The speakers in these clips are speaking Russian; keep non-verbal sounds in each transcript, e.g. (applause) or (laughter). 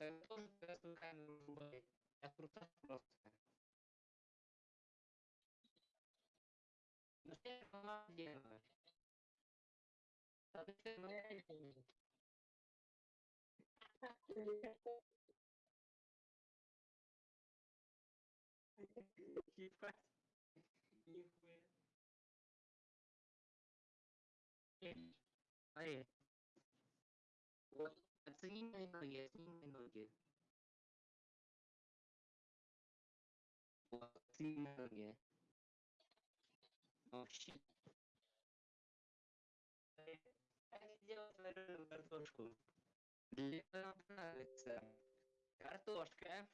Tapi itu juga akan berubah ya. Terusnya prosesnya. Maksudnya sama aja. Tapi sebenarnya itu. Kipas. Kipas. Oh iya. Ебать. Нихуя. Смотри. Вот, оцени мои ноги, оцени мои ноги. Вот, оцени мои ноги. Вообще. Я сделал свою картошку. Мне она нравится. Картошка.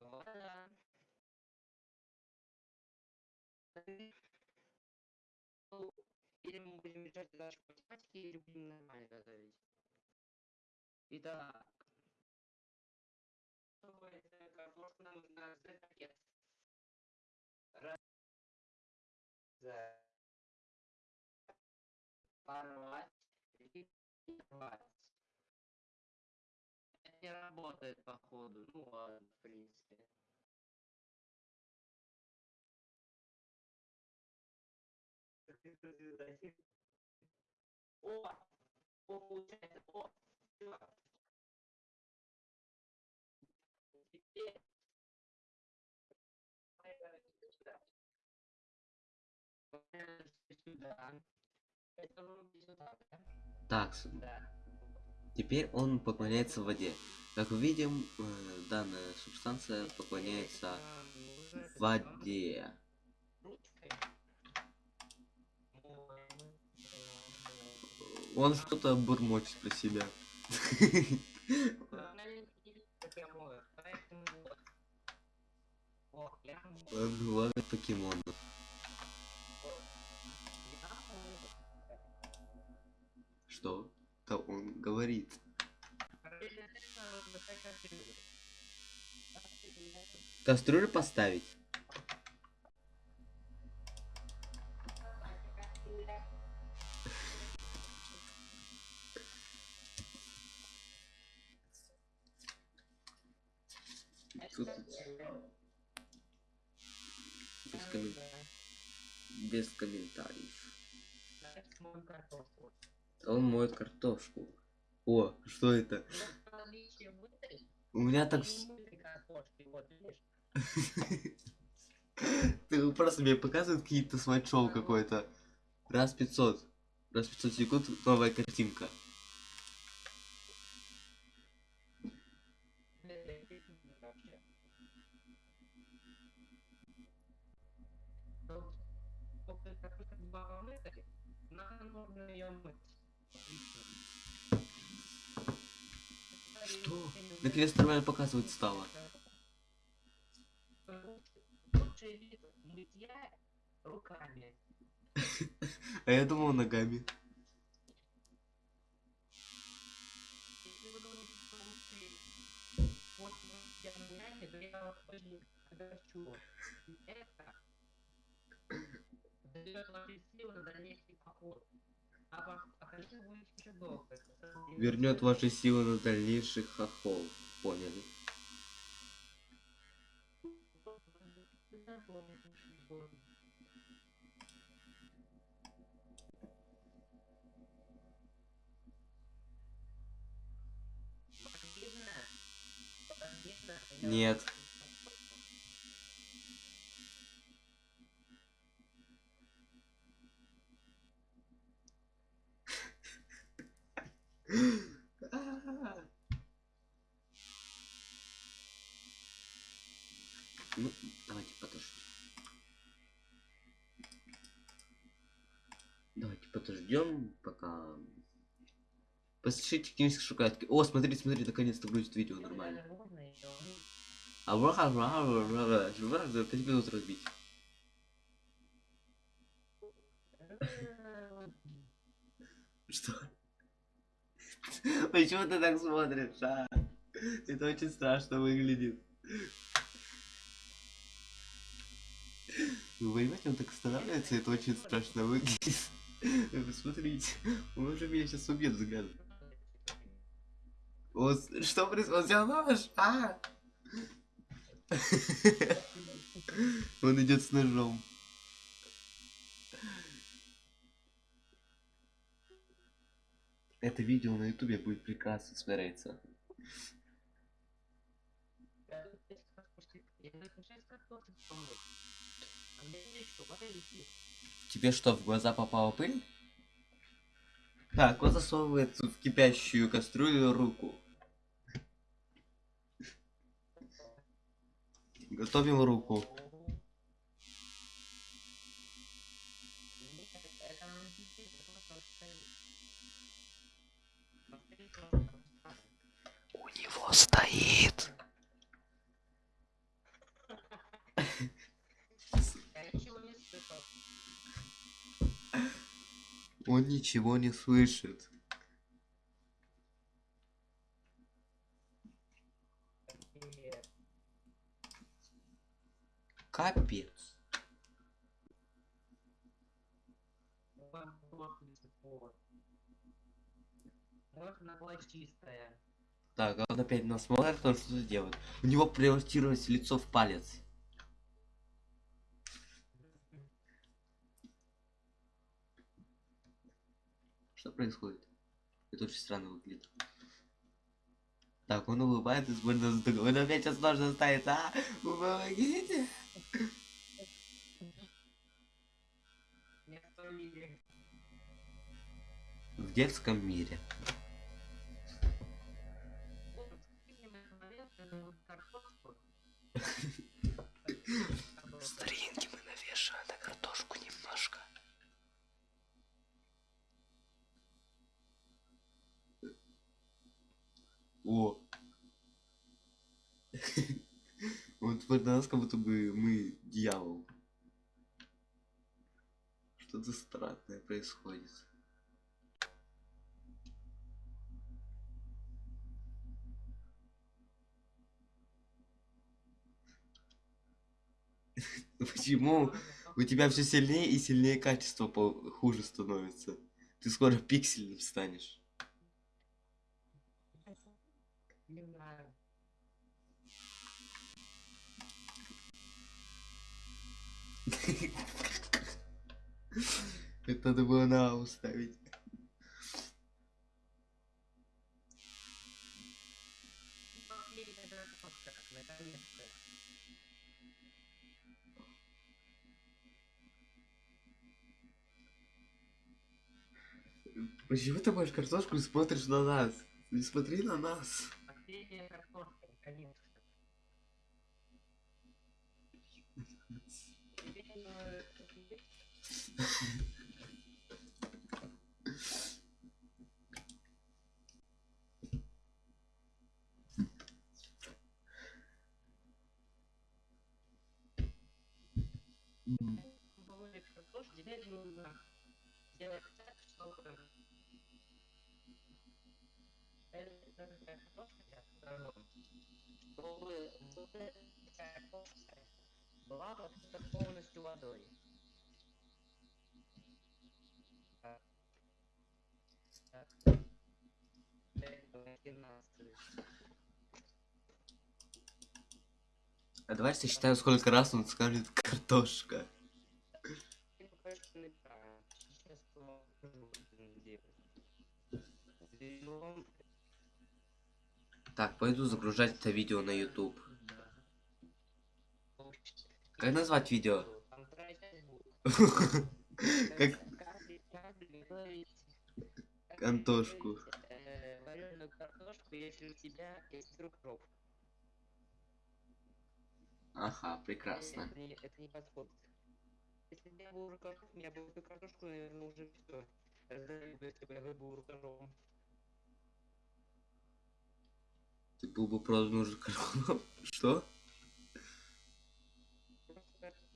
Вода. решать задачу по математике, или будем нормально готовить. Итак. Это картошку нам нужно раздать пакет. Порвать. И порвать. Это не работает, походу. Ну ладно, в принципе. О! О, получается, о! Теперь? Так, теперь он поклоняется воде. Как мы видим, э, данная субстанция поклоняется воде. Он что-то бурмочет про себя. Ловит покемонов. Что? Да он говорит. Кастрюлю поставить? Тут без, коммен- без комментариев. Он моет картошку. О, что это? У меня так... (laughs) Ты просто мне показывают какие-то смайт-шоу какое-то. Раз 500. Раз 500 секунд новая картинка. Что? Наконец нормально показывать стало. Лучший вид мытья руками. А я думал ногами. Если вы думаете, что лучший способ мытья ногами, то я вас очень огорчу. Это дает ваши силы на дальнейший А а самое Вернет ваши силы на дальнейший хохол. Поняли? Нет. Ну, давайте подождем. Давайте подождем, пока... Послушайте какие-нибудь шоколадки. О, смотрите, смотрите, наконец-то грузит видео нормально. А враха, враха, враха, враха, за 5 минут разбить. Что? Почему ты так смотришь, а? Это очень страшно выглядит. Вы понимаете, он так останавливается, это очень страшно выглядит. Вы посмотрите, он уже меня сейчас убьет взглядом. Вот что происходит? Он взял нож? А! Он идет с ножом. Это видео на ютубе будет прекрасно смотреться. Я Тебе что, в глаза попала пыль? Так, он засовывает в кипящую кастрюлю руку. Готовим руку. У него стоит. Он ничего не слышит. Капец. Так, а он опять нас смотрит, что-то делает. У него превратилось лицо в палец. Что происходит? Это очень странно выглядит. Так, он улыбается, смотрит на другого. Он опять сейчас нож ставит, а? Помогите! В детском мире. (laughs) Вот, скинем этот момент, э, картошку. Старинки мы навешиваем на картошку немножко. О! Он смотрит на нас, как будто бы мы дьявол. Что-то странное происходит. (laughs) Почему у тебя все сильнее и сильнее качество хуже становится? Ты скоро пиксельным станешь. Это надо было на А уставить. Почему ты моешь картошку и смотришь на нас? Не смотри на нас. Картошка, наконец-то. Не, Половина картошки, теперь чтобы вот эта картошка была покрыта полностью водой. А давай сосчитаем, сколько раз он скажет картошка. Так, пойду загружать это видео на YouTube. Как назвать видео? Как э, вареную картошку, если у тебя есть рукров. Ага, прекрасно. Это не, подходит. Если бы я был рукоров, я бы эту картошку, наверное, уже все. Раздали бы, если бы я был рукором. Ты был бы продан уже корову. (laughs) Что?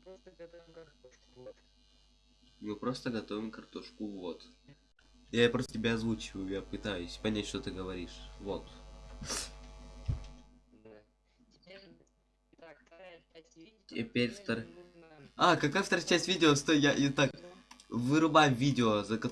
Просто, готовим картошку. Вот. Мы просто готовим картошку, вот. Я просто тебя озвучиваю, я пытаюсь понять, что ты говоришь. Вот. Теперь, втор- А, какая вторая часть видео? Стой, я и так. Вырубаем видео, за которое